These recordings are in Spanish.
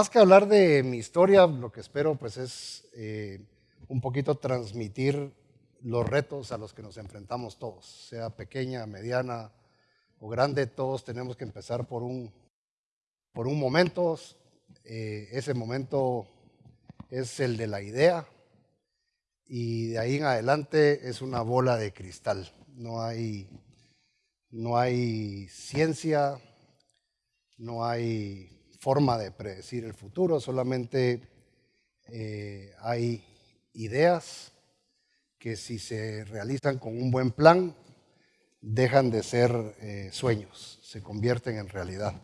más que hablar de mi historia, lo que espero pues es eh, un poquito transmitir los retos a los que nos enfrentamos todos, sea pequeña, mediana o grande, todos tenemos que empezar por un, por un momento, eh, ese momento es el de la idea y de ahí en adelante es una bola de cristal, no hay, no hay ciencia, no hay forma de predecir el futuro, solamente eh, hay ideas que si se realizan con un buen plan, dejan de ser eh, sueños, se convierten en realidad.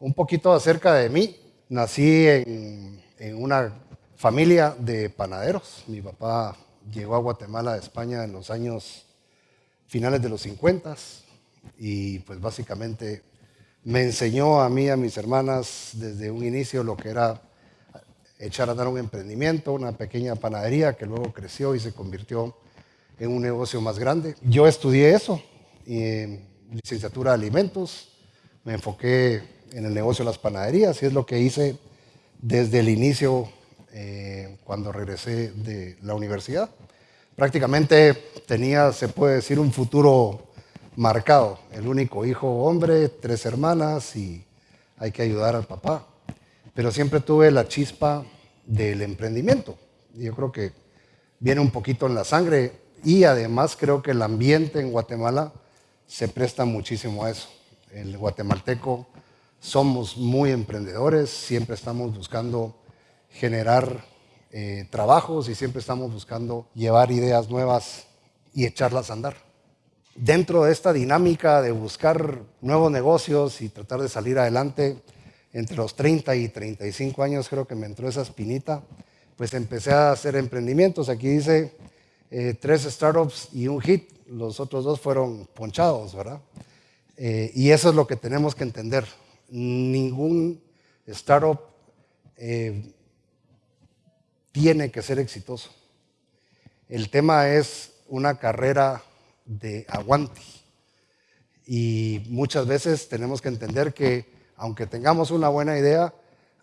Un poquito acerca de mí, nací en, en una familia de panaderos. Mi papá llegó a Guatemala de España en los años finales de los 50 y pues básicamente me enseñó a mí y a mis hermanas desde un inicio lo que era echar a dar un emprendimiento, una pequeña panadería que luego creció y se convirtió en un negocio más grande. Yo estudié eso, licenciatura de alimentos, me enfoqué en el negocio de las panaderías y es lo que hice desde el inicio eh, cuando regresé de la universidad. Prácticamente tenía, se puede decir, un futuro marcado. El único hijo hombre, tres hermanas y hay que ayudar al papá. Pero siempre tuve la chispa del emprendimiento. Yo creo que viene un poquito en la sangre y además creo que el ambiente en Guatemala se presta muchísimo a eso. El guatemalteco somos muy emprendedores, siempre estamos buscando generar eh, trabajos y siempre estamos buscando llevar ideas nuevas y echarlas a andar dentro de esta dinámica de buscar nuevos negocios y tratar de salir adelante, entre los 30 y 35 años creo que me entró esa espinita, pues empecé a hacer emprendimientos. Aquí dice eh, tres startups y un hit, los otros dos fueron ponchados, ¿verdad? Eh, y eso es lo que tenemos que entender. Ningún startup eh, tiene que ser exitoso. El tema es una carrera de aguante. Y muchas veces tenemos que entender que aunque tengamos una buena idea,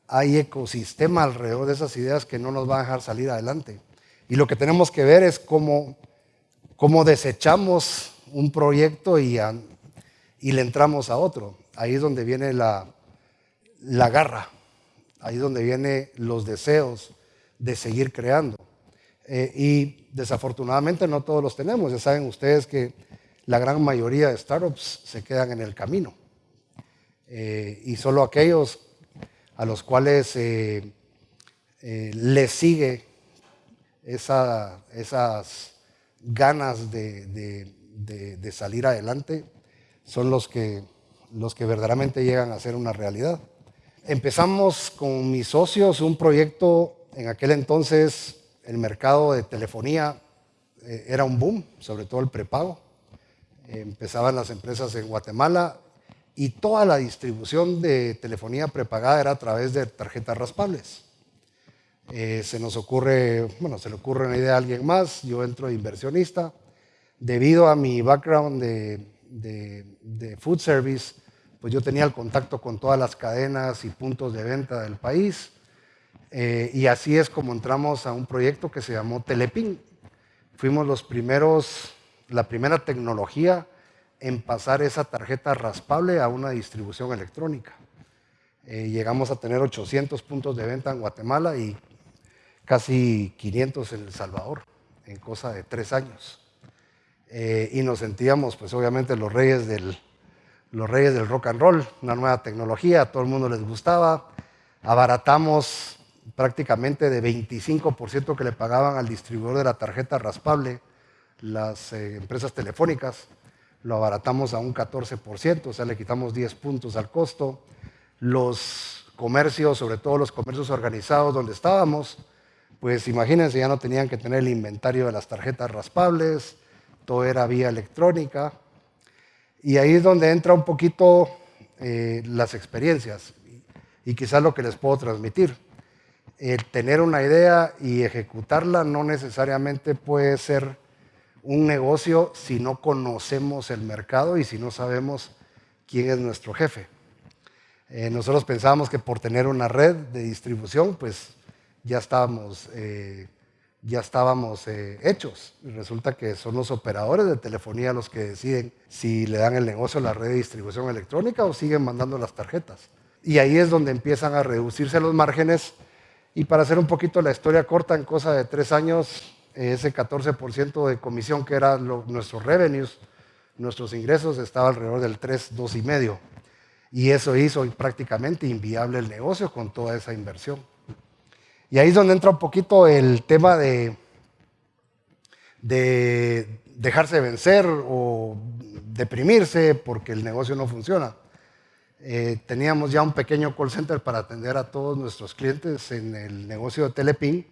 hay ecosistema alrededor de esas ideas que no nos van a dejar salir adelante. Y lo que tenemos que ver es cómo, cómo desechamos un proyecto y, y le entramos a otro. Ahí es donde viene la, la garra, ahí es donde vienen los deseos de seguir creando. Eh, y desafortunadamente no todos los tenemos. Ya saben ustedes que la gran mayoría de startups se quedan en el camino. Eh, y solo aquellos a los cuales eh, les sigue esas ganas de, de, salir adelante son los que, los que verdaderamente llegan a ser una realidad. Empezamos con mis socios un proyecto en aquel entonces el mercado de telefonía eh, era un boom, sobre todo el prepago. empezaban las empresas en Guatemala y toda la distribución de telefonía prepagada era a través de tarjetas raspables. Eh, se nos ocurre, bueno, se le ocurre una idea a alguien más, yo entro de inversionista. Debido a mi background de food service, pues yo tenía el contacto con todas las cadenas y puntos de venta del país eh, y así es como entramos a un proyecto que se llamó Telepin. Fuimos los primeros, la primera tecnología en pasar esa tarjeta raspable a una distribución electrónica. Eh, llegamos a tener 800 puntos de venta en Guatemala y casi 500 en El Salvador, en cosa de tres años. Eh, y nos sentíamos, pues obviamente, los reyes, del, los reyes del rock and roll, una nueva tecnología, a todo el mundo les gustaba. Abaratamos prácticamente de 25% que le pagaban al distribuidor de la tarjeta raspable, las eh, empresas telefónicas, lo abaratamos a un 14%, o sea, le quitamos 10 puntos al costo. Los comercios, sobre todo los comercios organizados donde estábamos, pues imagínense, ya no tenían que tener el inventario de las tarjetas raspables, todo era vía electrónica. Y ahí es donde entra un poquito eh, las experiencias y quizás lo que les puedo transmitir tener una idea y ejecutarla no necesariamente puede ser un negocio si no conocemos el mercado y si no sabemos quién es nuestro jefe. Eh, nosotros pensábamos que por tener una red de distribución, pues ya estábamos, eh, ya estábamos eh, hechos. resulta que son los operadores de telefonía los que deciden si le dan el negocio a la red de distribución electrónica o siguen mandando las tarjetas. Y ahí es donde empiezan a reducirse los márgenes. Y para hacer un poquito la historia corta, en cosa de tres años, ese 14% de comisión que eran nuestros revenues, nuestros ingresos, estaba alrededor del 3, 2,5%. Y eso hizo prácticamente inviable el negocio con toda esa inversión. Y ahí es donde entra un poquito el tema de, de dejarse vencer o deprimirse porque el negocio no funciona. Eh, teníamos ya un pequeño call center para atender a todos nuestros clientes en el negocio de Telepin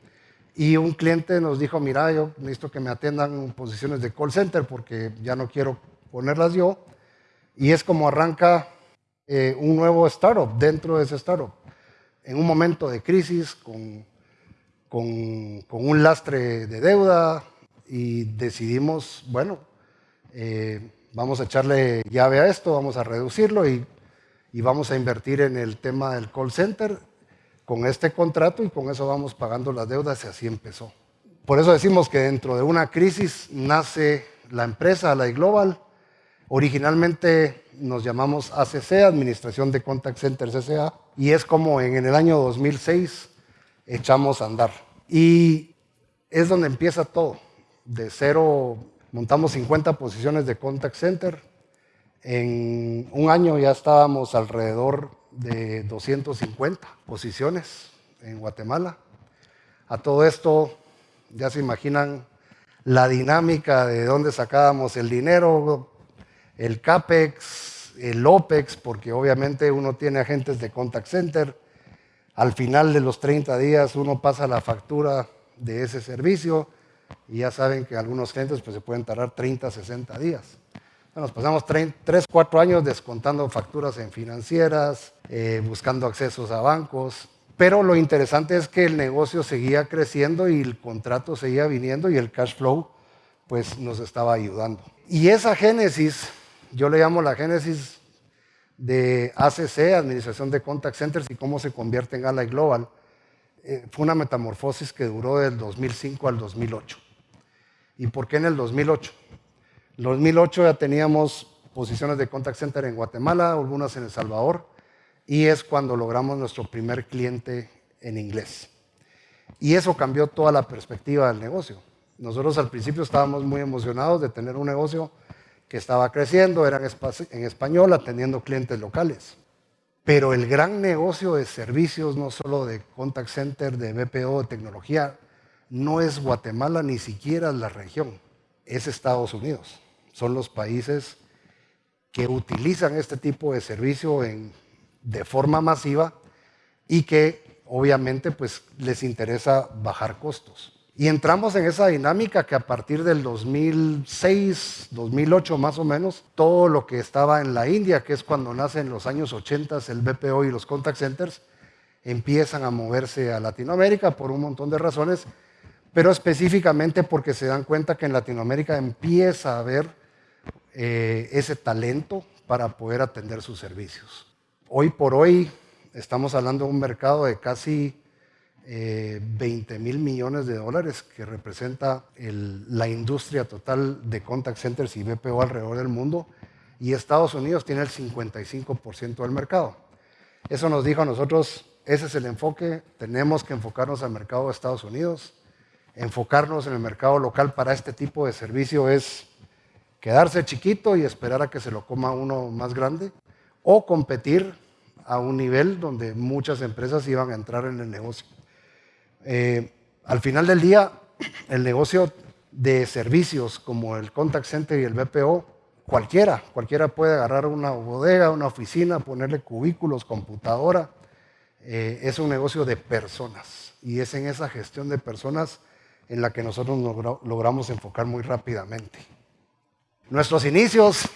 y un cliente nos dijo, mira, yo necesito que me atiendan en posiciones de call center porque ya no quiero ponerlas yo. Y es como arranca eh, un nuevo startup dentro de ese startup. En un momento de crisis, con, con, un lastre de deuda, y decidimos, bueno, eh, vamos a echarle llave a esto, vamos a reducirlo y, y vamos a invertir en el tema del call center con este contrato y con eso vamos pagando las deudas y así empezó. Por eso decimos que dentro de una crisis nace la empresa, la iGlobal. Originalmente nos llamamos ACC, Administración de Contact Center CCA, y es como en, el año 2006 echamos a andar. Y es donde empieza todo. De cero montamos 50 posiciones de Contact Center. En un año ya estábamos alrededor de 250 posiciones en Guatemala. A todo esto, ya se imaginan la dinámica de dónde sacábamos el dinero, el CAPEX, el OPEX, porque obviamente uno tiene agentes de contact center. Al final de los 30 días uno pasa la factura de ese servicio y ya saben que algunos clientes pues, se pueden tardar 30, 60 días. Nos pasamos 3, 4 años descontando facturas en financieras, eh, buscando accesos a bancos, pero lo interesante es que el negocio seguía creciendo y el contrato seguía viniendo y el cash flow pues nos estaba ayudando. Y esa génesis yo le llamo la génesis de ACC, Administración de Contact Centers, y cómo se convierte en Ally Global. Eh, fue una metamorfosis que duró del 2005 al 2008. ¿Y por qué en el 2008? En el 2008 ya teníamos posiciones de contact center en Guatemala, algunas en El Salvador, y es cuando logramos nuestro primer cliente en inglés. Y eso cambió toda la perspectiva del negocio. Nosotros al principio estábamos muy emocionados de tener un negocio que estaba creciendo, eran en español, atendiendo clientes locales. Pero el gran negocio de servicios, no solo de contact center, de BPO, de tecnología, no es Guatemala, ni siquiera la región, es Estados Unidos. Son los países que utilizan este tipo de servicio de forma masiva y que obviamente pues, les interesa bajar costos. Y entramos en esa dinámica que a partir del 2006, 2008 más o menos, todo lo que estaba en la India, que es cuando nace en los años 80 el BPO y los contact centers, empiezan a moverse a Latinoamérica por un montón de razones, pero específicamente porque se dan cuenta que en Latinoamérica empieza a haber eh, ese talento para poder atender sus servicios. Hoy por hoy estamos hablando de un mercado de casi 20 eh, mil millones de dólares, que representa la industria total de contact centers y BPO alrededor del mundo, y Estados Unidos tiene el 55% del mercado. Eso nos dijo a nosotros, ese es el enfoque, tenemos que enfocarnos al mercado de Estados Unidos, enfocarnos en el mercado local para este tipo de servicio es quedarse chiquito y esperar a que se lo coma uno más grande, o competir a un nivel donde muchas empresas iban a entrar en el negocio. Eh, al final del día, el negocio de servicios como el contact center y el BPO, cualquiera, cualquiera puede agarrar una bodega, una oficina, ponerle cubículos, computadora. Eh, es un negocio de personas y es en esa gestión de personas en la que nosotros logramos enfocar muy rápidamente. Nuestros inicios,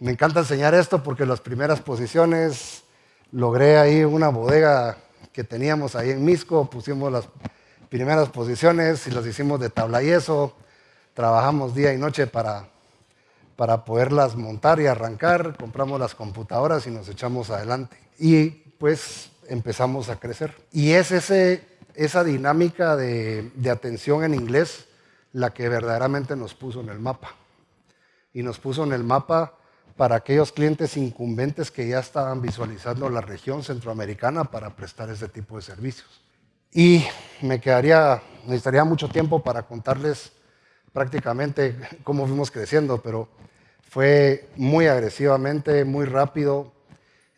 me encanta enseñar esto porque las primeras posiciones logré ahí una bodega que teníamos ahí en Misco, pusimos las primeras posiciones y las hicimos de tabla y eso, trabajamos día y noche para, para poderlas montar y arrancar, compramos las computadoras y nos echamos adelante. Y pues empezamos a crecer. Y es ese, esa dinámica de, de atención en inglés la que verdaderamente nos puso en el mapa. Y nos puso en el mapa para aquellos clientes incumbentes que ya estaban visualizando la región centroamericana para prestar ese tipo de servicios. Y me quedaría, necesitaría mucho tiempo para contarles prácticamente cómo fuimos creciendo, pero fue muy agresivamente, muy rápido.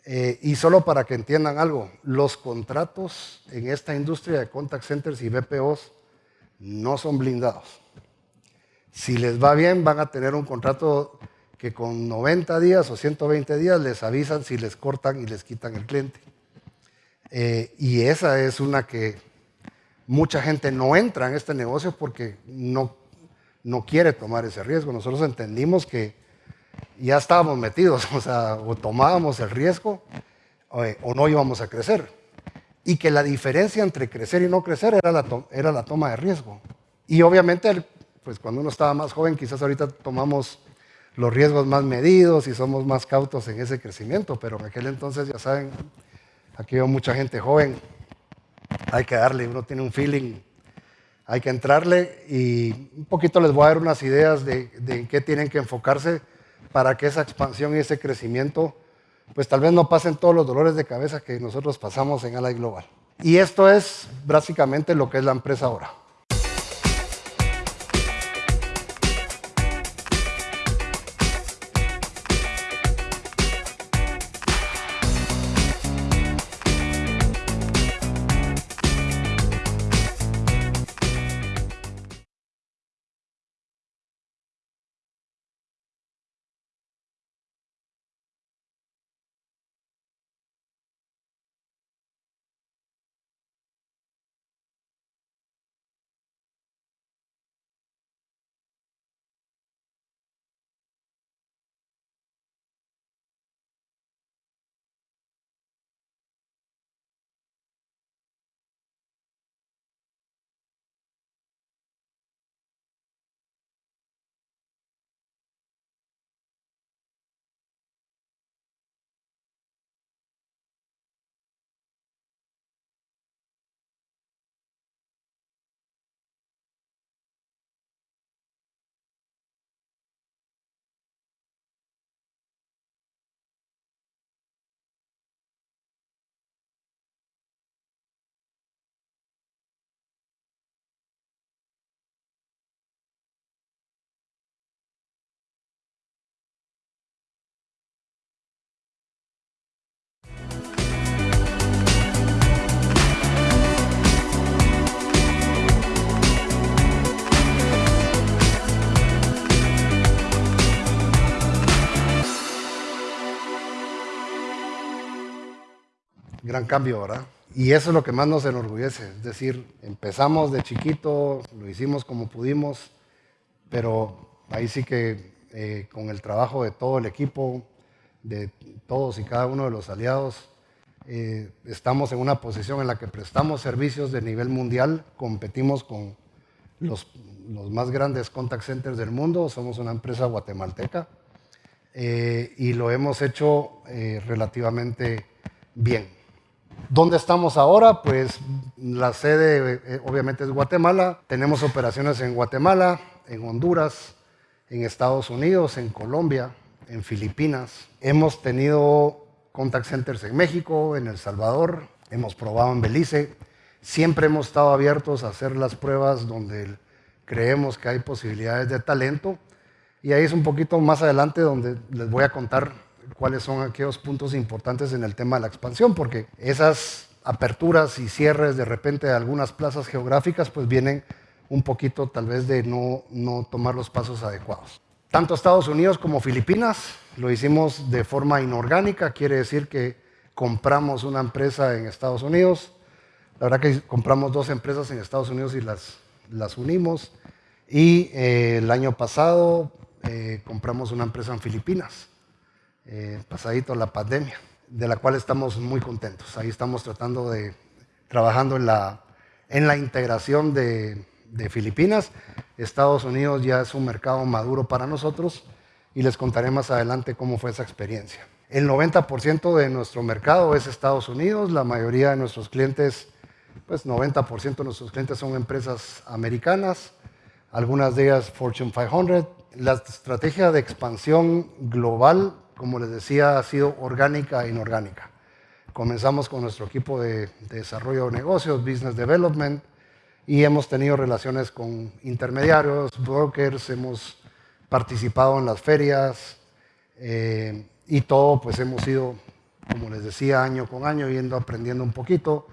Eh, y solo para que entiendan algo, los contratos en esta industria de contact centers y BPOs no son blindados. Si les va bien, van a tener un contrato que con 90 días o 120 días les avisan si les cortan y les quitan el cliente. Eh, y esa es una que mucha gente no entra en este negocio porque no, no quiere tomar ese riesgo. Nosotros entendimos que ya estábamos metidos, o sea, o tomábamos el riesgo o, eh, o no íbamos a crecer. Y que la diferencia entre crecer y no crecer era la, era la toma de riesgo. Y obviamente, pues cuando uno estaba más joven, quizás ahorita tomamos los riesgos más medidos y somos más cautos en ese crecimiento, pero en aquel entonces, ya saben, aquí veo mucha gente joven, hay que darle, uno tiene un feeling, hay que entrarle y un poquito les voy a dar unas ideas de, en qué tienen que enfocarse para que esa expansión y ese crecimiento, pues tal vez no pasen todos los dolores de cabeza que nosotros pasamos en Ally Global. Y esto es básicamente lo que es la empresa ahora. Gran cambio, ¿verdad? Y eso es lo que más nos enorgullece, es decir, empezamos de chiquito, lo hicimos como pudimos, pero ahí sí que eh, con el trabajo de todo el equipo, de todos y cada uno de los aliados, eh, estamos en una posición en la que prestamos servicios de nivel mundial, competimos con los, más grandes contact centers del mundo, somos una empresa guatemalteca eh, y lo hemos hecho relativamente bien. ¿Dónde estamos ahora? Pues la sede eh, obviamente es Guatemala. Tenemos operaciones en Guatemala, en Honduras, en Estados Unidos, en Colombia, en Filipinas. Hemos tenido contact centers en México, en El Salvador, hemos probado en Belice. Siempre hemos estado abiertos a hacer las pruebas donde creemos que hay posibilidades de talento. Y ahí es un poquito más adelante donde les voy a contar cuáles son aquellos puntos importantes en el tema de la expansión, porque esas aperturas y cierres de repente de algunas plazas geográficas pues vienen un poquito tal vez de no, no tomar los pasos adecuados. Tanto Estados Unidos como Filipinas lo hicimos de forma inorgánica, quiere decir que compramos una empresa en Estados Unidos, la verdad que compramos dos empresas en Estados Unidos y las, las unimos, y eh, el año pasado eh, compramos una empresa en Filipinas eh, pasadito la pandemia, de la cual estamos muy contentos. Ahí estamos tratando de, trabajando en la, en la integración de, de Filipinas. Estados Unidos ya es un mercado maduro para nosotros y les contaré más adelante cómo fue esa experiencia. El 90% de nuestro mercado es Estados Unidos, la mayoría de nuestros clientes, pues 90% de nuestros clientes son empresas americanas, algunas de ellas Fortune 500. La estrategia de expansión global, como les decía, ha sido orgánica e inorgánica. Comenzamos con nuestro equipo de, desarrollo de negocios, Business Development, y hemos tenido relaciones con intermediarios, brokers, hemos participado en las ferias eh, y todo, pues hemos ido, como les decía, año con año, yendo aprendiendo un poquito.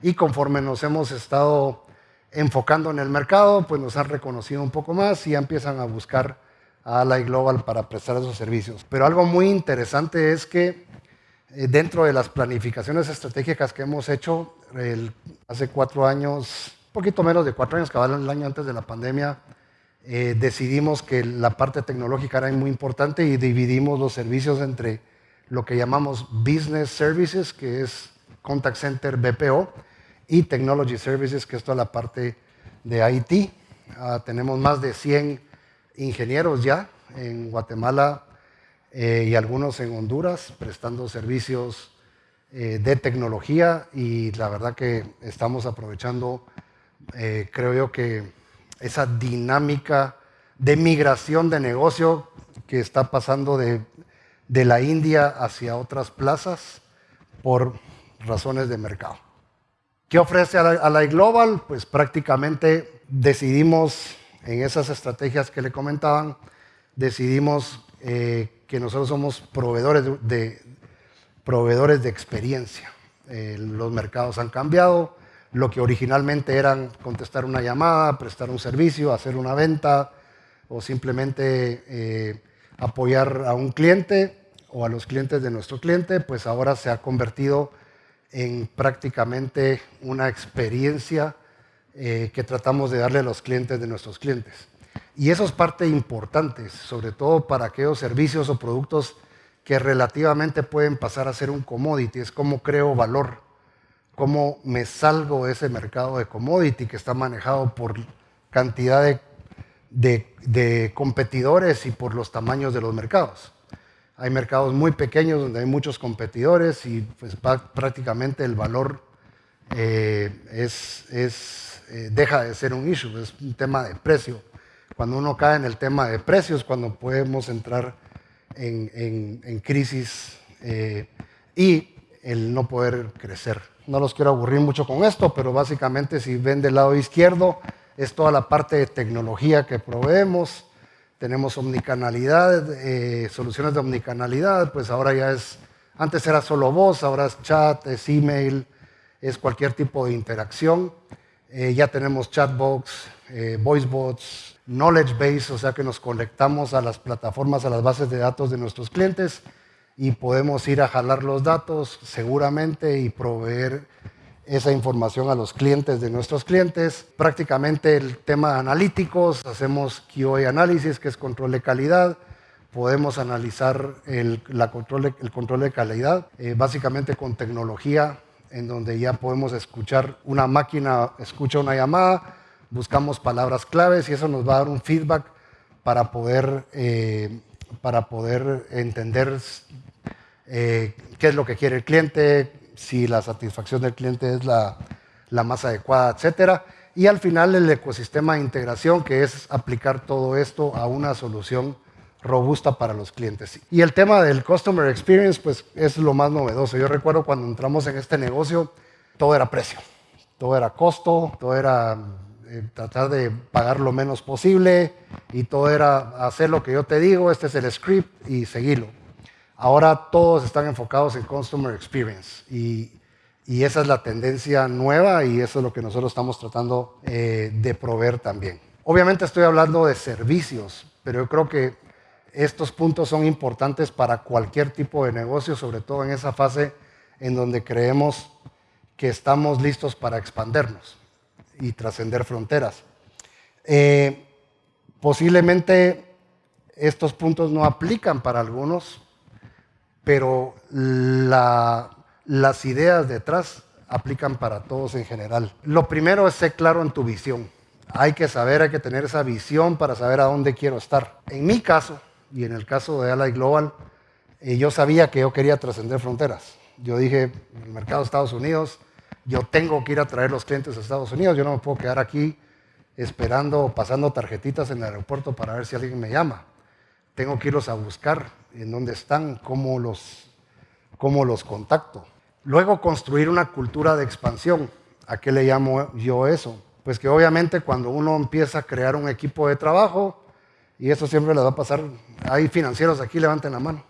Y conforme nos hemos estado enfocando en el mercado, pues nos han reconocido un poco más y ya empiezan a buscar a Ally Global para prestar esos servicios. Pero algo muy interesante es que eh, dentro de las planificaciones estratégicas que hemos hecho hace cuatro años, poquito menos de cuatro años, que el año antes de la pandemia, eh, decidimos que la parte tecnológica era muy importante y dividimos los servicios entre lo que llamamos Business Services, que es Contact Center BPO, y Technology Services, que es toda la parte de IT. Ah, tenemos más de 100 ingenieros ya en Guatemala eh, y algunos en Honduras prestando servicios eh, de tecnología y la verdad que estamos aprovechando, eh, creo yo que esa dinámica de migración de negocio que está pasando de, de la India hacia otras plazas por razones de mercado. ¿Qué ofrece a la, iGlobal? Pues prácticamente decidimos, en esas estrategias que le comentaban, decidimos eh, que nosotros somos proveedores de, proveedores de experiencia. Eh, los mercados han cambiado, lo que originalmente eran contestar una llamada, prestar un servicio, hacer una venta o simplemente eh, apoyar a un cliente o a los clientes de nuestro cliente, pues ahora se ha convertido en prácticamente una experiencia eh, que tratamos de darle a los clientes de nuestros clientes. Y eso es parte importante, sobre todo para aquellos servicios o productos que relativamente pueden pasar a ser un commodity, es como creo valor, cómo me salgo de ese mercado de commodity que está manejado por cantidad de competidores y por los tamaños de los mercados. Hay mercados muy pequeños donde hay muchos competidores y pues prácticamente el valor eh, es, eh, deja de ser un issue, es un tema de precio. Cuando uno cae en el tema de precios, cuando podemos entrar en, crisis eh, y el no poder crecer. No los quiero aburrir mucho con esto, pero básicamente si ven del lado izquierdo es toda la parte de tecnología que proveemos tenemos omnicanalidad, eh, soluciones de omnicanalidad, pues ahora ya es, antes era solo voz, ahora es chat, es email, es cualquier tipo de interacción. Eh, ya tenemos chatbots, eh, voicebots, knowledge base, o sea que nos conectamos a las plataformas, a las bases de datos de nuestros clientes y podemos ir a jalar los datos seguramente y proveer esa información a los clientes de nuestros clientes. Prácticamente el tema de analíticos, hacemos QA análisis, que es control de calidad. Podemos analizar el, la control, el control de calidad, eh, básicamente con tecnología, en donde ya podemos escuchar una máquina, escucha una llamada, buscamos palabras claves y eso nos va a dar un feedback para poder, eh, para poder entender eh, qué es lo que quiere el cliente, si la satisfacción del cliente es la, más adecuada, etcétera. Y al final el ecosistema de integración, que es aplicar todo esto a una solución robusta para los clientes. Y el tema del Customer Experience, pues es lo más novedoso. Yo recuerdo cuando entramos en este negocio, todo era precio, todo era costo, todo era eh, tratar de pagar lo menos posible y todo era hacer lo que yo te digo, este es el script y seguirlo. Ahora todos están enfocados en Customer Experience y, esa es la tendencia nueva y eso es lo que nosotros estamos tratando eh, de proveer también. Obviamente estoy hablando de servicios, pero yo creo que estos puntos son importantes para cualquier tipo de negocio, sobre todo en esa fase en donde creemos que estamos listos para expandernos y trascender fronteras. Eh, posiblemente estos puntos no aplican para algunos, pero las ideas detrás aplican para todos en general. Lo primero es ser claro en tu visión. Hay que saber, hay que tener esa visión para saber a dónde quiero estar. En mi caso, Y en el caso de Ally Global, eh, yo sabía que yo quería trascender fronteras. Yo dije, el mercado de Estados Unidos, yo tengo que ir a traer los clientes a Estados Unidos, yo no me puedo quedar aquí esperando, pasando tarjetitas en el aeropuerto para ver si alguien me llama. Tengo que irlos a buscar en dónde están, cómo los, cómo los contacto. Luego construir una cultura de expansión. ¿A qué le llamo yo eso? Pues que obviamente cuando uno empieza a crear un equipo de trabajo, y eso siempre le va a pasar, hay financieros aquí, levanten la mano.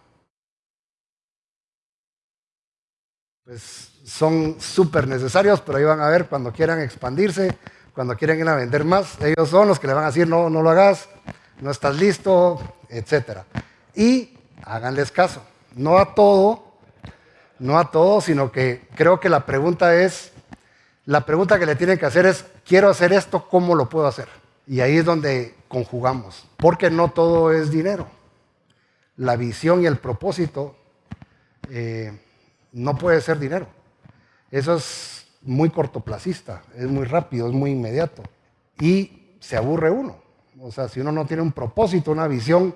Pues son súper necesarios, pero ahí van a ver cuando quieran expandirse, cuando quieran ir a vender más, ellos son los que le van a decir, no, no lo hagas, no estás listo, etc. Y háganles caso, no a todo, no a todo, sino que creo que la pregunta es, la pregunta que le tienen que hacer es, quiero hacer esto, ¿cómo lo puedo hacer? Y ahí es donde conjugamos, porque no todo es dinero. La visión y el propósito eh, no puede ser dinero. Eso es muy cortoplacista, es muy rápido, es muy inmediato. Y se aburre uno. O sea, si uno no tiene un propósito, una visión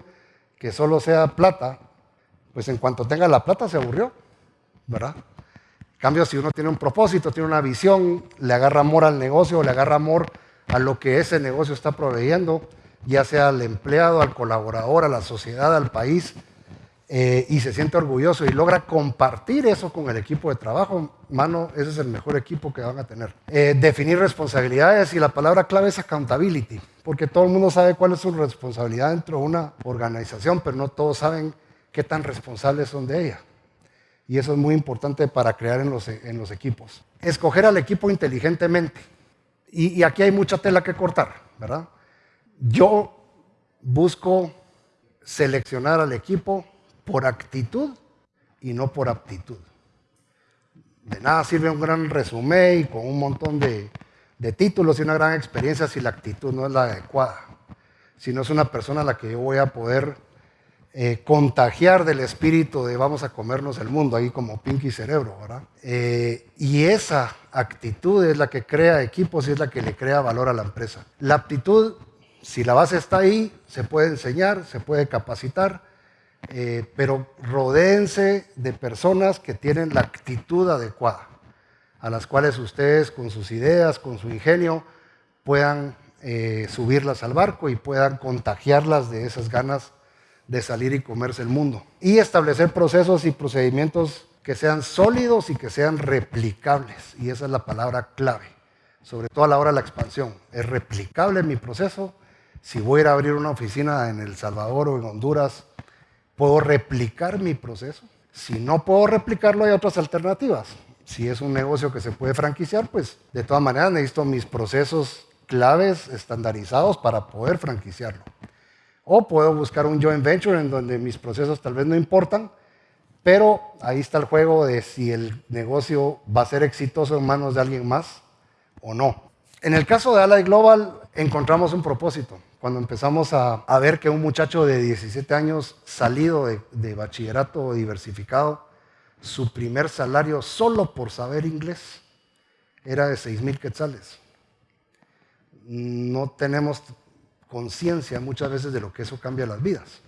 que solo sea plata, pues en cuanto tenga la plata se aburrió, ¿verdad? En cambio, si uno tiene un propósito, tiene una visión, le agarra amor al negocio, le agarra amor a lo que ese negocio está proveyendo, ya sea al empleado, al colaborador, a la sociedad, al país, eh, y se siente orgulloso y logra compartir eso con el equipo de trabajo, mano, ese es el mejor equipo que van a tener. Eh, definir responsabilidades y la palabra clave es accountability, porque todo el mundo sabe cuál es su responsabilidad dentro de una organización, pero no todos saben qué tan responsables son de ella. Y eso es muy importante para crear en los, en los equipos. Escoger al equipo inteligentemente. Y, aquí hay mucha tela que cortar, ¿verdad? Yo busco seleccionar al equipo por actitud y no por aptitud. De nada sirve un gran resumen y con un montón de, títulos y una gran experiencia si la actitud no es la adecuada. Si no es una persona a la que yo voy a poder eh, contagiar del espíritu de vamos a comernos el mundo, ahí como Pinky Cerebro, ¿verdad? Eh, y esa actitud es la que crea equipos y es la que le crea valor a la empresa. La aptitud, si la base está ahí, se puede enseñar, se puede capacitar, eh, pero rodéense de personas que tienen la actitud adecuada, a las cuales ustedes con sus ideas, con su ingenio, puedan eh, subirlas al barco y puedan contagiarlas de esas ganas de salir y comerse el mundo. Y establecer procesos y procedimientos que sean sólidos y que sean replicables. Y esa es la palabra clave, sobre todo a la hora de la expansión. Es replicable mi proceso. Si voy a ir a abrir una oficina en El Salvador o en Honduras, ¿Puedo replicar mi proceso? Si no puedo replicarlo, hay otras alternativas. Si es un negocio que se puede franquiciar, pues de todas maneras necesito mis procesos claves estandarizados para poder franquiciarlo. O puedo buscar un joint venture en donde mis procesos tal vez no importan, pero ahí está el juego de si el negocio va a ser exitoso en manos de alguien más o no. En el caso de Ally Global encontramos un propósito cuando empezamos a, ver que un muchacho de 17 años salido de, bachillerato diversificado, su primer salario solo por saber inglés era de 6 mil quetzales. No tenemos conciencia muchas veces de lo que eso cambia las vidas.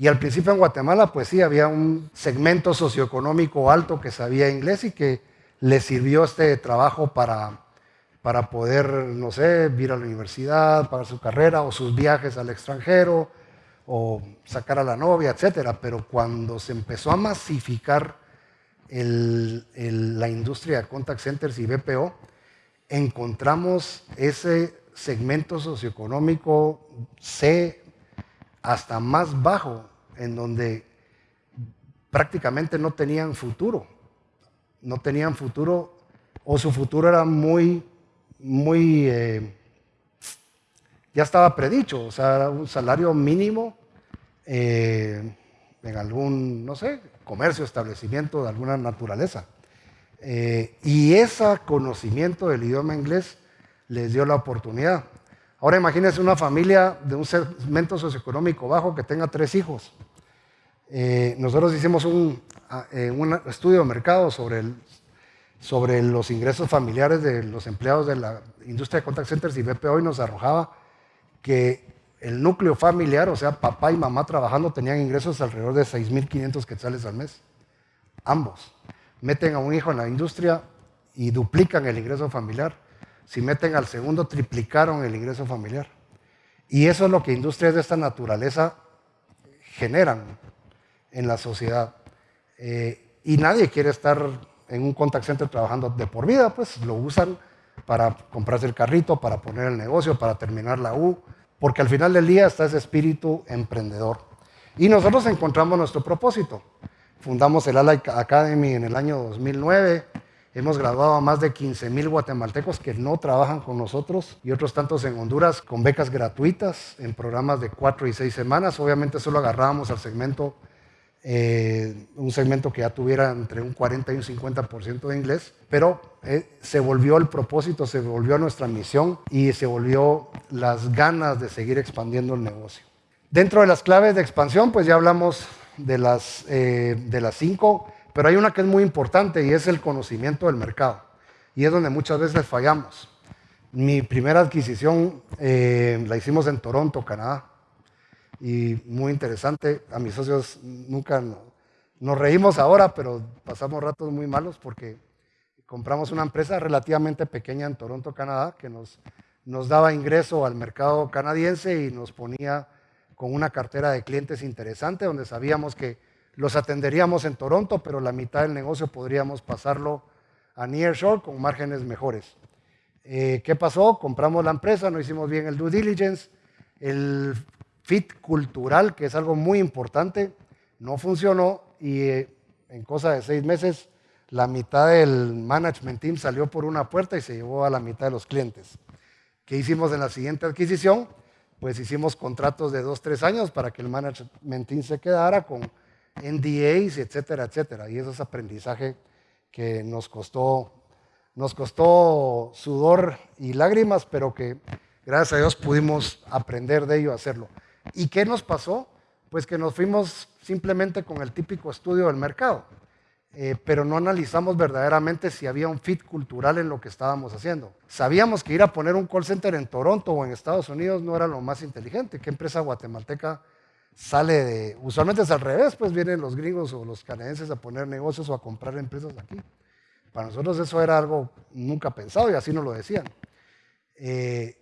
Y al principio en Guatemala, pues sí, había un segmento socioeconómico alto que sabía inglés y que le sirvió este trabajo para para poder, no sé, ir a la universidad, pagar su carrera o sus viajes al extranjero o sacar a la novia, etc. Pero cuando se empezó a masificar la industria de contact centers y BPO, encontramos ese segmento socioeconómico C hasta más bajo, en donde prácticamente no tenían futuro. No tenían futuro o su futuro era muy muy, eh, ya estaba predicho, o sea, un salario mínimo eh, en algún, no sé, comercio, establecimiento de alguna naturaleza. Eh, y ese conocimiento del idioma inglés les dio la oportunidad. Ahora imagínense una familia de un segmento socioeconómico bajo que tenga tres hijos. Nosotros hicimos un, un estudio de mercado sobre sobre los ingresos familiares de los empleados de la industria de contact centers y BPO y nos arrojaba que el núcleo familiar, o sea, papá y mamá trabajando, tenían ingresos alrededor de 6.500 quetzales al mes. Ambos. Meten a un hijo en la industria y duplican el ingreso familiar. Si meten al segundo, triplicaron el ingreso familiar. Y eso es lo que industrias de esta naturaleza generan en la sociedad. Eh, y nadie quiere estar en un contact center trabajando de por vida, pues lo usan para comprarse el carrito, para poner el negocio, para terminar la U, porque al final del día está ese espíritu emprendedor. Y nosotros encontramos nuestro propósito. Fundamos el Ala Academy en el año 2009. Hemos graduado a más de 15 mil guatemaltecos que no trabajan con nosotros y otros tantos en Honduras con becas gratuitas en programas de cuatro y seis semanas. Obviamente solo agarrábamos al segmento eh, un segmento que ya tuviera entre un 40 y un 50% de inglés, pero eh, se volvió el propósito, se volvió nuestra misión y se volvió las ganas de seguir expandiendo el negocio. Dentro de las claves de expansión, pues ya hablamos de las, eh, de las cinco, pero hay una que es muy importante y es el conocimiento del mercado. Y es donde muchas veces fallamos. Mi primera adquisición la hicimos en Toronto, Canadá y muy interesante. A mis socios nunca nos reímos ahora, pero pasamos ratos muy malos porque compramos una empresa relativamente pequeña en Toronto, Canadá, que nos, nos daba ingreso al mercado canadiense y nos ponía con una cartera de clientes interesante, donde sabíamos que los atenderíamos en Toronto, pero la mitad del negocio podríamos pasarlo a Nearshore con márgenes mejores. Eh, ¿Qué pasó? Compramos la empresa, no hicimos bien el due diligence, el fit cultural, que es algo muy importante, no funcionó y eh, en cosa de seis meses la mitad del management team salió por una puerta y se llevó a la mitad de los clientes. ¿Qué hicimos en la siguiente adquisición? Pues hicimos contratos de dos, tres años para que el management team se quedara con NDAs, etcétera, etcétera. Y eso es aprendizaje que nos costó, nos costó sudor y lágrimas, pero que gracias a Dios pudimos aprender de ello, hacerlo. ¿Y qué nos pasó? Pues que nos fuimos simplemente con el típico estudio del mercado, eh, pero no analizamos verdaderamente si había un fit cultural en lo que estábamos haciendo. Sabíamos que ir a poner un call center en Toronto o en Estados Unidos no era lo más inteligente. ¿Qué empresa guatemalteca sale de... Usualmente es al revés, pues vienen los gringos o los canadienses a poner negocios o a comprar empresas aquí. Para nosotros eso era algo nunca pensado y así nos lo decían. Eh,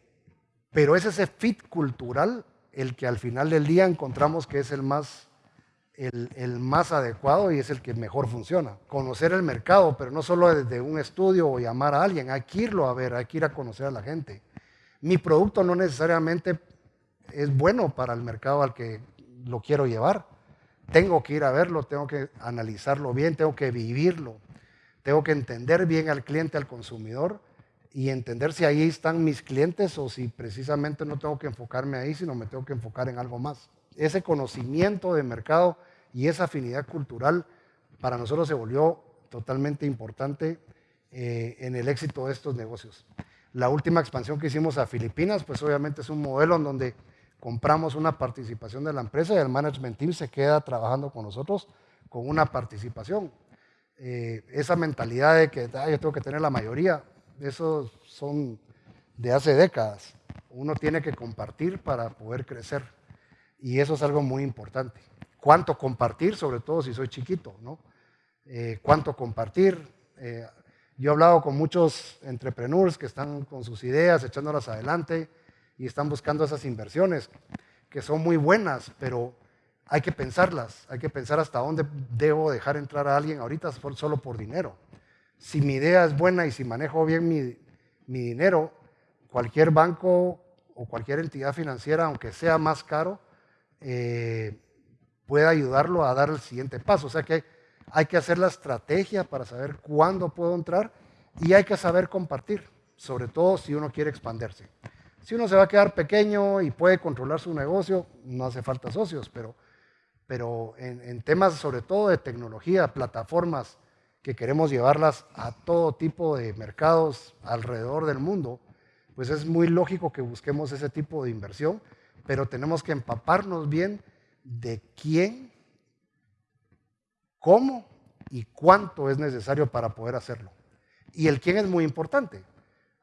pero es ese fit cultural el que al final del día encontramos que es el más, el, más adecuado y es el que mejor funciona. Conocer el mercado, pero no solo desde un estudio o llamar a alguien, hay que irlo a ver, hay que ir a conocer a la gente. Mi producto no necesariamente es bueno para el mercado al que lo quiero llevar. Tengo que ir a verlo, tengo que analizarlo bien, tengo que vivirlo, tengo que entender bien al cliente, al consumidor y entender si ahí están mis clientes o si precisamente no tengo que enfocarme ahí, sino me tengo que enfocar en algo más. Ese conocimiento de mercado y esa afinidad cultural para nosotros se volvió totalmente importante eh, en el éxito de estos negocios. La última expansión que hicimos a Filipinas, pues obviamente es un modelo en donde compramos una participación de la empresa y el management team se queda trabajando con nosotros con una participación. Eh, esa mentalidad de que yo tengo que tener la mayoría, esos son de hace décadas. Uno tiene que compartir para poder crecer. Y eso es algo muy importante. ¿Cuánto compartir? Sobre todo si soy chiquito, ¿no? Eh, ¿Cuánto compartir? Eh, yo he hablado con muchos entrepreneurs que están con sus ideas, echándolas adelante y están buscando esas inversiones que son muy buenas, pero hay que pensarlas, hay que pensar hasta dónde debo dejar entrar a alguien ahorita solo por dinero si mi idea es buena y si manejo bien mi, dinero, cualquier banco o cualquier entidad financiera, aunque sea más caro, eh, puede ayudarlo a dar el siguiente paso. O sea que hay que hacer la estrategia para saber cuándo puedo entrar y hay que saber compartir, sobre todo si uno quiere expandirse. Si uno se va a quedar pequeño y puede controlar su negocio, no hace falta socios, pero, pero en temas sobre todo de tecnología, plataformas, que queremos llevarlas a todo tipo de mercados alrededor del mundo, pues es muy lógico que busquemos ese tipo de inversión, pero tenemos que empaparnos bien de quién, cómo y cuánto es necesario para poder hacerlo. Y el quién es muy importante.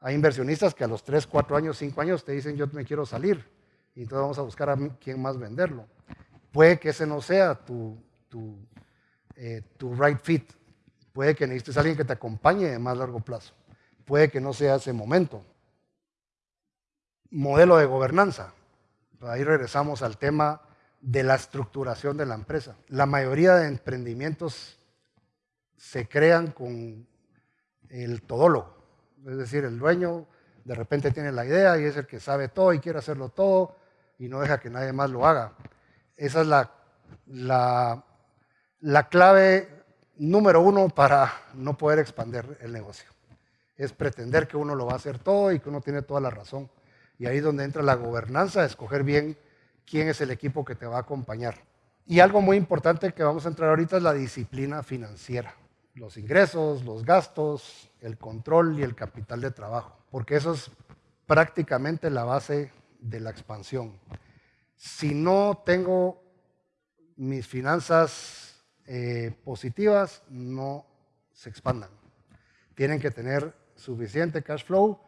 Hay inversionistas que a los 3, 4 años, 5 años te dicen yo me quiero salir y entonces vamos a buscar a quién más venderlo. Puede que ese no sea tu, tu, eh, tu right fit. Puede que necesites a alguien que te acompañe de más largo plazo. Puede que no sea ese momento. Modelo de gobernanza. Ahí regresamos al tema de la estructuración de la empresa. La mayoría de emprendimientos se crean con el todólogo, es decir, el dueño de repente tiene la idea y es el que sabe todo y quiere hacerlo todo y no deja que nadie más lo haga. Esa es la, la, la clave número uno para no poder expandir el negocio. Es pretender que uno lo va a hacer todo y que uno tiene toda la razón. Y ahí es donde entra la gobernanza, escoger bien quién es el equipo que te va a acompañar. Y algo muy importante que vamos a entrar ahorita es la disciplina financiera. Los ingresos, los gastos, el control y el capital de trabajo. Porque eso es prácticamente la base de la expansión. Si no tengo mis finanzas eh, positivas, no se expandan. Tienen que tener suficiente cash flow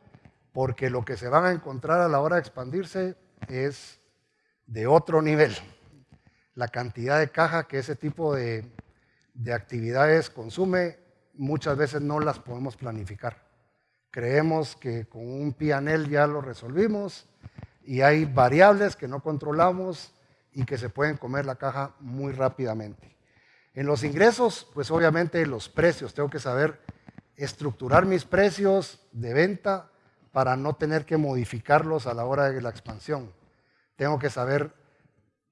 porque lo que se van a encontrar a la hora de expandirse es de otro nivel. La cantidad de caja que ese tipo de, de actividades consume, muchas veces no las podemos planificar. Creemos que con un PNL ya lo resolvimos y hay variables que no controlamos y que se pueden comer la caja muy rápidamente. En los ingresos, pues obviamente los precios, tengo que saber estructurar mis precios de venta para no tener que modificarlos a la hora de la expansión. Tengo que saber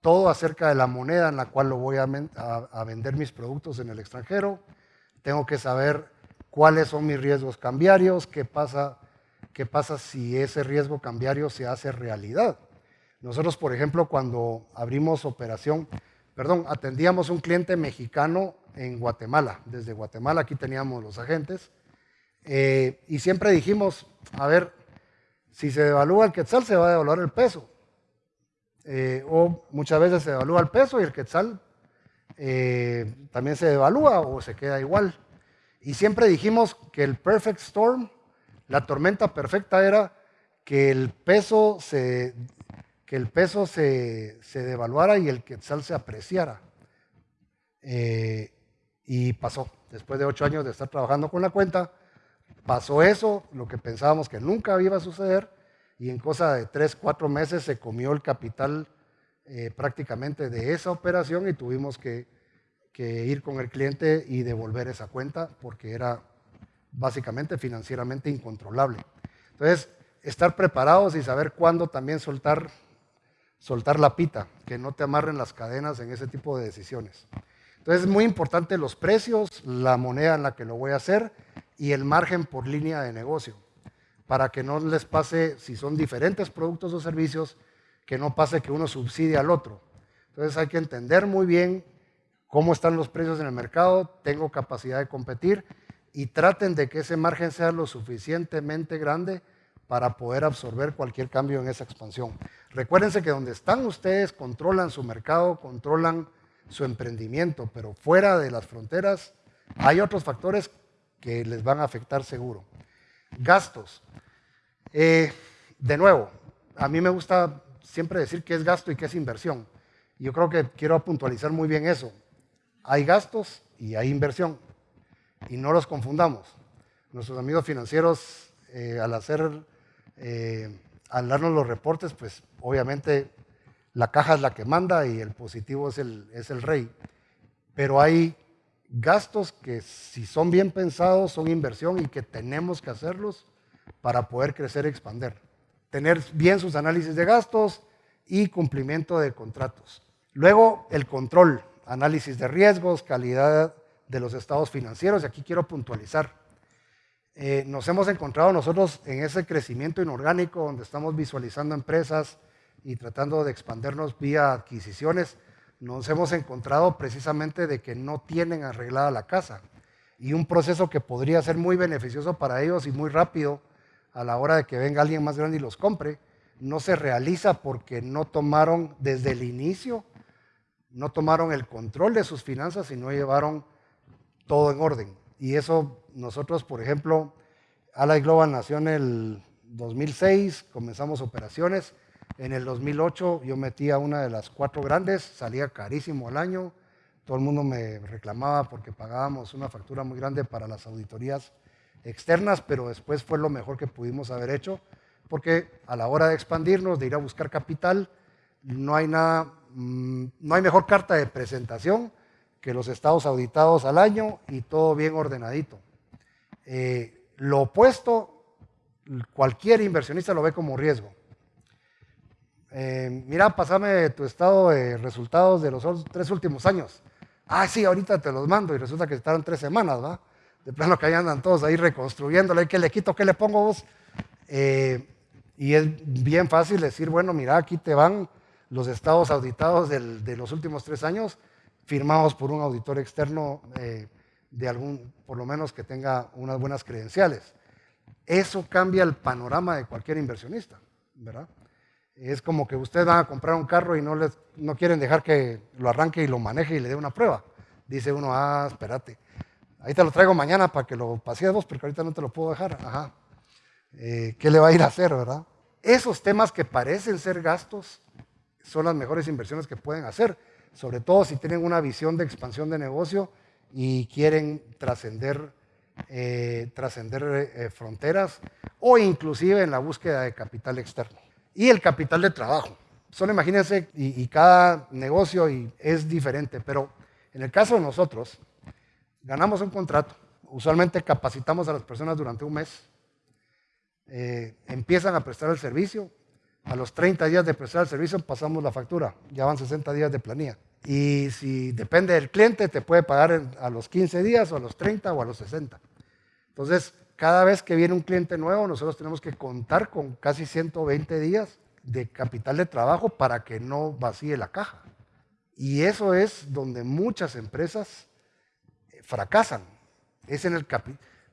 todo acerca de la moneda en la cual lo voy a, vender mis productos en el extranjero. Tengo que saber cuáles son mis riesgos cambiarios, qué pasa ¿qué pasa si ese riesgo cambiario se hace realidad? Nosotros, por ejemplo, cuando abrimos operación, perdón, atendíamos un cliente mexicano en Guatemala. Desde Guatemala aquí teníamos los agentes. Eh, y siempre dijimos, a ver, si se devalúa el quetzal, se va a devaluar el peso. Eh, o muchas veces se devalúa el peso y el quetzal eh, también se devalúa o se queda igual. Y siempre dijimos que el perfect storm la tormenta perfecta era que el peso se, que el peso se, devaluara y el quetzal se apreciara. Eh, y pasó. Después de ocho años de estar trabajando con la cuenta, pasó eso, lo que pensábamos que nunca iba a suceder, y en cosa de tres, cuatro meses se comió el capital eh, prácticamente de esa operación y tuvimos que, que ir con el cliente y devolver esa cuenta porque era básicamente financieramente incontrolable. Entonces, estar preparados y saber cuándo también soltar, soltar la pita, que no te amarren las cadenas en ese tipo de decisiones. Entonces, es muy importante los precios, la moneda en la que lo voy a hacer y el margen por línea de negocio, para que no les pase, si son diferentes productos o servicios, que no pase que uno subsidie al otro. Entonces, hay que entender muy bien cómo están los precios en el mercado, tengo capacidad de competir y traten de que ese margen sea lo suficientemente grande para poder absorber cualquier cambio en esa expansión. Recuérdense que donde están ustedes controlan su mercado, controlan su emprendimiento, pero fuera de las fronteras hay otros factores que les van a afectar seguro. Gastos. Eh, de nuevo, a mí me gusta siempre decir qué es gasto y qué es inversión. Yo creo que quiero puntualizar muy bien eso. Hay gastos y hay inversión y no los confundamos. Nuestros amigos financieros, eh, al hacer, eh, al darnos los reportes, pues obviamente la caja es la que manda y el positivo es el, es el rey. Pero hay gastos que si son bien pensados son inversión y que tenemos que hacerlos para poder crecer y expandir. Tener bien sus análisis de gastos y cumplimiento de contratos. Luego el control, análisis de riesgos, calidad de los estados financieros, y aquí quiero puntualizar. Eh, nos hemos encontrado nosotros en ese crecimiento inorgánico donde estamos visualizando empresas y tratando de expandernos vía adquisiciones, nos hemos encontrado precisamente de que no tienen arreglada la casa y un proceso que podría ser muy beneficioso para ellos y muy rápido a la hora de que venga alguien más grande y los compre, no se realiza porque no tomaron desde el inicio, no tomaron el control de sus finanzas y no llevaron todo en orden. Y eso nosotros, por ejemplo, Allied Global nació en el 2006, comenzamos operaciones, En el 2008 yo metía una de las cuatro grandes, salía carísimo al año, todo el mundo me reclamaba porque pagábamos una factura muy grande para las auditorías externas, pero después fue lo mejor que pudimos haber hecho, porque a la hora de expandirnos, de ir a buscar capital, no hay nada, mm, no hay mejor carta de presentación que los estados auditados al año y todo bien ordenadito. Eh, lo opuesto, cualquier inversionista lo ve como riesgo. Eh, mira, pasame tu estado de resultados de los tres últimos años. Ah, sí, ahorita te los mando y resulta que estaron tres semanas, ¿va? De plano que ahí andan todos ahí reconstruyéndole, ¿qué le quito, qué le pongo vos? Eh, y es bien fácil decir, bueno, mira, aquí te van los estados auditados de los últimos tres años, firmados por un auditor externo eh, de algún, por lo menos que tenga unas buenas credenciales. Eso cambia el panorama de cualquier inversionista, ¿verdad? Es como que ustedes van a comprar un carro y no, les, no quieren dejar que lo arranque y lo maneje y le dé una prueba. Dice uno, ah, espérate, ahí te lo traigo mañana para que lo pasees vos, porque ahorita no te lo puedo dejar. Ajá. Eh, ¿Qué le va a ir a hacer, verdad? Esos temas que parecen ser gastos son las mejores inversiones que pueden hacer, sobre todo si tienen una visión de expansión de negocio y quieren trascender eh, trascender eh, fronteras o inclusive en la búsqueda de capital externo. Y el capital de trabajo. Solo imagínense, y, cada negocio y es diferente, pero en el caso de nosotros, ganamos un contrato, usualmente capacitamos a las personas durante un mes, eh, empiezan a prestar el servicio, a los 30 días de prestar el servicio pasamos la factura, ya van 60 días de planilla. Y si depende del cliente, te puede pagar a los 15 días o a los 30 o a los 60. Entonces, cada vez que viene un cliente nuevo, nosotros tenemos que contar con casi 120 días de capital de trabajo para que no vacíe la caja. Y eso es donde muchas empresas eh, fracasan. Es en el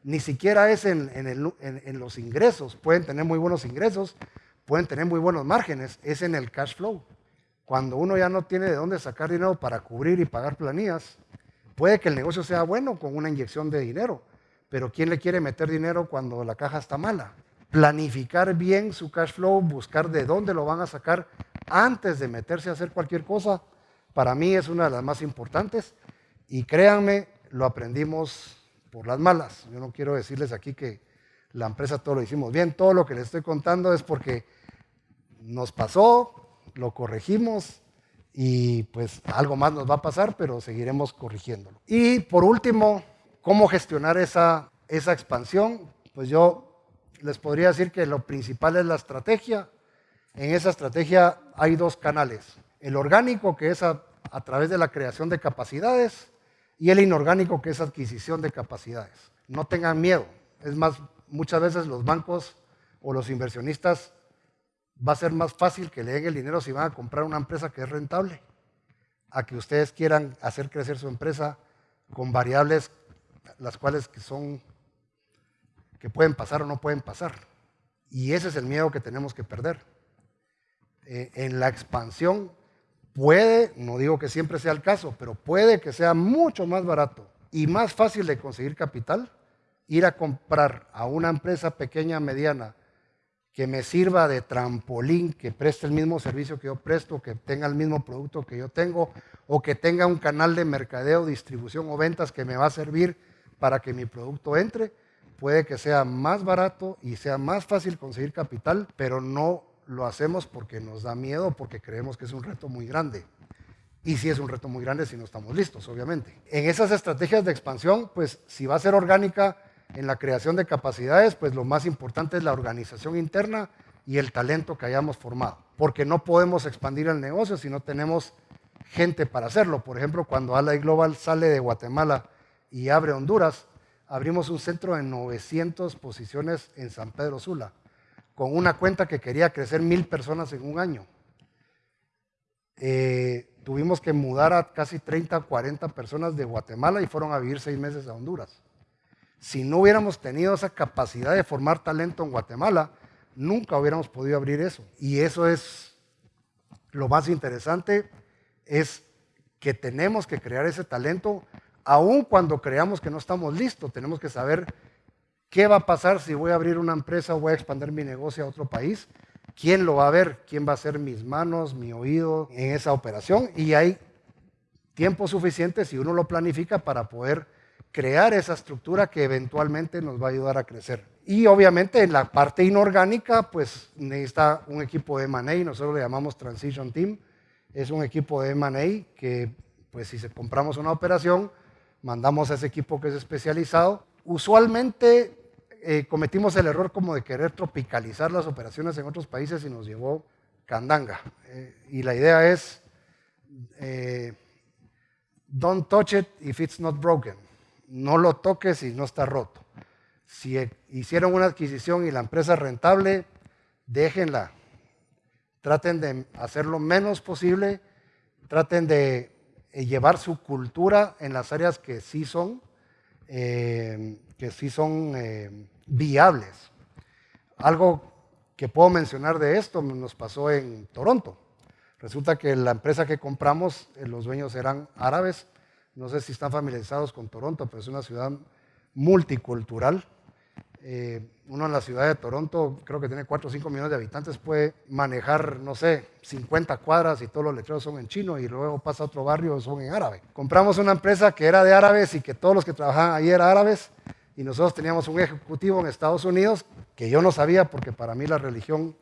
ni siquiera es en, en, los ingresos. Pueden tener muy buenos ingresos, pueden tener muy buenos márgenes, es en el cash flow. Cuando uno ya no tiene de dónde sacar dinero para cubrir y pagar planillas, puede que el negocio sea bueno con una inyección de dinero, pero ¿quién le quiere meter dinero cuando la caja está mala? Planificar bien su cash flow, buscar de dónde lo van a sacar antes de meterse a hacer cualquier cosa, para mí es una de las más importantes y créanme, lo aprendimos por las malas. Yo no quiero decirles aquí que la empresa todo lo hicimos bien, todo lo que les estoy contando es porque nos pasó, lo corregimos y pues algo más nos va a pasar, pero seguiremos corrigiéndolo. Y por último, ¿cómo gestionar esa, esa expansión? Pues yo les podría decir que lo principal es la estrategia. En esa estrategia hay dos canales. El orgánico, que es a, a través de la creación de capacidades, y el inorgánico, que es adquisición de capacidades. No tengan miedo. Es más, muchas veces los bancos o los inversionistas va a ser más fácil que le den el dinero si van a comprar una empresa que es rentable, a que ustedes quieran hacer crecer su empresa con variables las cuales que son que pueden pasar o no pueden pasar. Y ese es el miedo que tenemos que perder. Eh, en la expansión puede, no digo que siempre sea el caso, pero puede que sea mucho más barato y más fácil de conseguir capital ir a comprar a una empresa pequeña, mediana, que me sirva de trampolín, que preste el mismo servicio que yo presto, que tenga el mismo producto que yo tengo, o que tenga un canal de mercadeo, distribución o ventas que me va a servir para que mi producto entre, puede que sea más barato y sea más fácil conseguir capital, pero no lo hacemos porque nos da miedo, porque creemos que es un reto muy grande. Y si es un reto muy grande si no estamos listos, obviamente. En esas estrategias de expansión, pues si va a ser orgánica, en la creación de capacidades, pues lo más importante es la organización interna y el talento que hayamos formado, porque no podemos expandir el negocio si no tenemos gente para hacerlo. Por ejemplo, cuando Alay Global sale de Guatemala y abre Honduras, abrimos un centro de 900 posiciones en San Pedro Sula, con una cuenta que quería crecer mil personas en un año. Eh, tuvimos que mudar a casi 30, 40 personas de Guatemala y fueron a vivir seis meses a Honduras. Si no hubiéramos tenido esa capacidad de formar talento en Guatemala, nunca hubiéramos podido abrir eso. Y eso es lo más interesante, es que tenemos que crear ese talento, aun cuando creamos que no estamos listos, tenemos que saber qué va a pasar si voy a abrir una empresa o voy a expandir mi negocio a otro país. quién lo va a ver, quién va a ser mis manos, mi oído en esa operación y hay tiempo suficiente si uno lo planifica para poder crear esa estructura que eventualmente nos va a ayudar a crecer. Y obviamente en la parte inorgánica, pues necesita un equipo de M&A, nosotros le llamamos Transition Team, es un equipo de M&A que, pues si compramos una operación, mandamos a ese equipo que es especializado. Usualmente eh, cometimos el error como de querer tropicalizar las operaciones en otros países y nos llevó candanga. Eh, y la idea es, eh, don't touch it if it's not broken no lo toques si no está roto. Si hicieron una adquisición y la empresa es rentable, déjenla. Traten de hacer lo menos posible, traten de eh, llevar su cultura en las áreas que sí son, eh, que sí son eh, viables. Algo que puedo mencionar de esto nos pasó en Toronto. Resulta que la empresa que compramos, los dueños eran árabes no sé si están familiarizados con Toronto, pero es una ciudad multicultural. Eh, uno en la ciudad de Toronto, creo que tiene 4 o 5 millones de habitantes, puede manejar, no sé, 50 cuadras y todos los letreros son en chino y luego pasa a otro barrio son en árabe. Compramos una empresa que era de árabes y que todos los que trabajaban ahí eran árabes y nosotros teníamos un ejecutivo en Estados Unidos que yo no sabía porque para mí la religión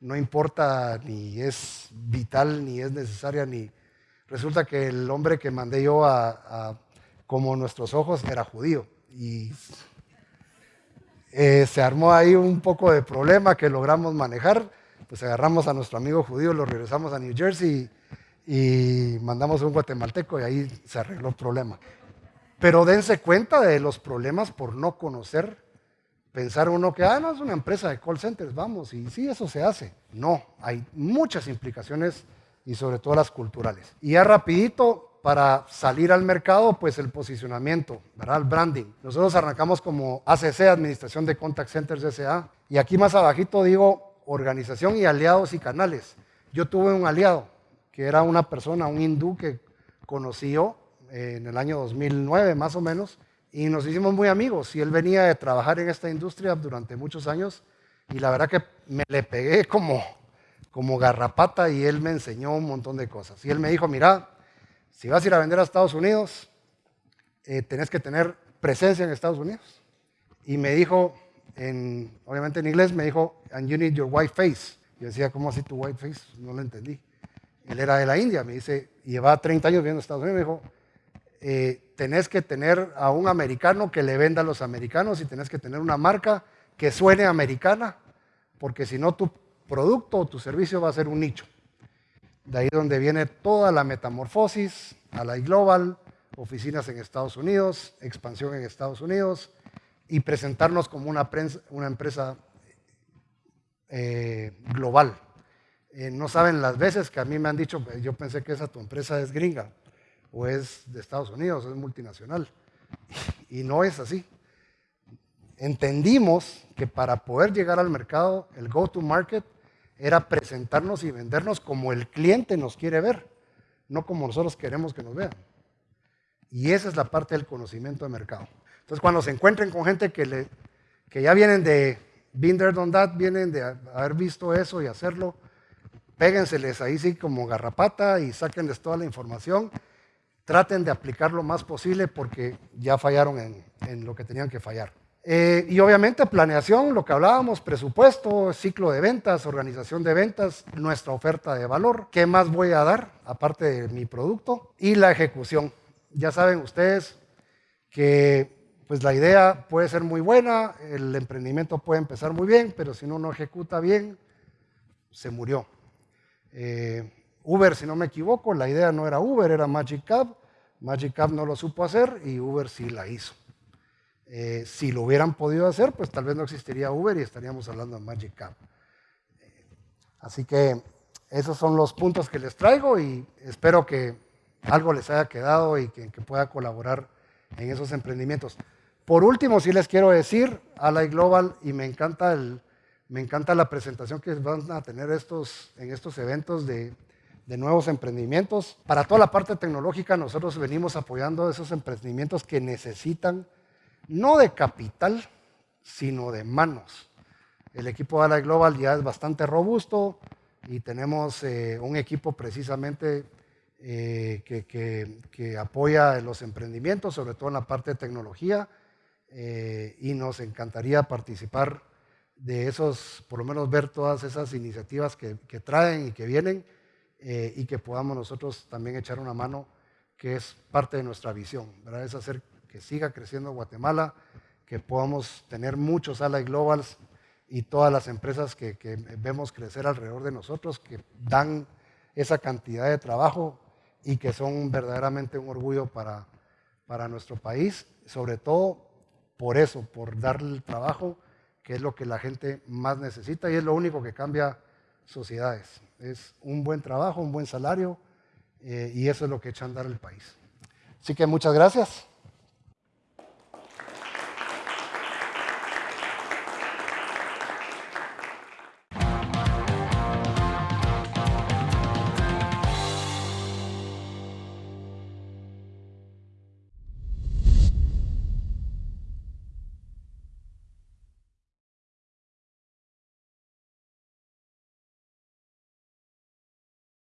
no importa ni es vital ni es necesaria ni Resulta que el hombre que mandé yo a, como nuestros ojos era judío y eh, se armó ahí un poco de problema que logramos manejar. Pues agarramos a nuestro amigo judío, lo regresamos a New Jersey y, mandamos a un guatemalteco y ahí se arregló el problema. Pero dense cuenta de los problemas por no conocer pensar uno que, ah, no, es una empresa de call centers, vamos, y sí, eso se hace. No, hay muchas implicaciones y sobre todo las culturales. Y ya rapidito, para salir al mercado, pues el posicionamiento, ¿verdad? El branding. Nosotros arrancamos como ACC, Administración de Contact Centers SA, y aquí más abajito digo organización y aliados y canales. Yo tuve un aliado, que era una persona, un hindú que conocí yo en el año 2009 más o menos, y nos hicimos muy amigos, y él venía de trabajar en esta industria durante muchos años, y la verdad que me le pegué como como garrapata y él me enseñó un montón de cosas. Y él me dijo, mira, si vas a ir a vender a Estados Unidos, eh, tenés que tener presencia en Estados Unidos. Y me dijo, en, obviamente en inglés, me dijo, and you need your white face. Yo decía, ¿cómo así tu white face? No lo entendí. Él era de la India, me dice, llevaba 30 años viviendo en Estados Unidos. Me dijo, eh, tenés que tener a un americano que le venda a los americanos y tenés que tener una marca que suene americana, porque si no, tú producto o tu servicio va a ser un nicho. De ahí donde viene toda la metamorfosis a la global, oficinas en Estados Unidos, expansión en Estados Unidos y presentarnos como una, empresa eh, global. Eh, no saben las veces que a mí me han dicho, yo pensé que esa tu empresa es gringa o es de Estados Unidos, es multinacional. Y no es así. Entendimos que para poder llegar al mercado, el go-to-market era presentarnos y vendernos como el cliente nos quiere ver, no como nosotros queremos que nos vean. Y esa es la parte del conocimiento de mercado. Entonces, cuando se encuentren con gente que, le, que ya vienen de been there, that, vienen de haber visto eso y hacerlo, péguenseles ahí sí como garrapata y sáquenles toda la información. Traten de aplicar lo más posible porque ya fallaron en, en lo que tenían que fallar. Eh, y obviamente planeación, lo que hablábamos, presupuesto, ciclo de ventas, organización de ventas, nuestra oferta de valor, qué más voy a dar aparte de mi producto y la ejecución. Ya saben ustedes que pues la idea puede ser muy buena, el emprendimiento puede empezar muy bien, pero si uno no ejecuta bien, se murió. Eh, Uber, si no me equivoco, la idea no era Uber, era Magic Cab. Magic Cab no lo supo hacer y Uber sí la hizo. Eh, si lo hubieran podido hacer, pues tal vez no existiría Uber y estaríamos hablando de Magic Cab. Eh, así que esos son los puntos que les traigo y espero que algo les haya quedado y que, pueda colaborar en esos emprendimientos. Por último, sí les quiero decir, Ally Global, y me encanta, el, me encanta la presentación que van a tener estos, en estos eventos de, de nuevos emprendimientos. Para toda la parte tecnológica, nosotros venimos apoyando esos emprendimientos que necesitan no de capital, sino de manos. El equipo de Ally Global ya es bastante robusto y tenemos eh, un equipo precisamente eh, que, apoya los emprendimientos, sobre todo en la parte de tecnología, eh, y nos encantaría participar de esos, por lo menos ver todas esas iniciativas que, traen y que vienen, y que podamos nosotros también echar una mano, que es parte de nuestra visión, ¿verdad? es hacer que siga creciendo Guatemala, que podamos tener muchos Ally Globals y todas las empresas que, vemos crecer alrededor de nosotros, que dan esa cantidad de trabajo y que son verdaderamente un orgullo para, nuestro país, sobre todo por eso, por darle el trabajo, que es lo que la gente más necesita y es lo único que cambia sociedades. Es un buen trabajo, un buen salario eh, y eso es lo que echa a andar el país. Así que muchas gracias.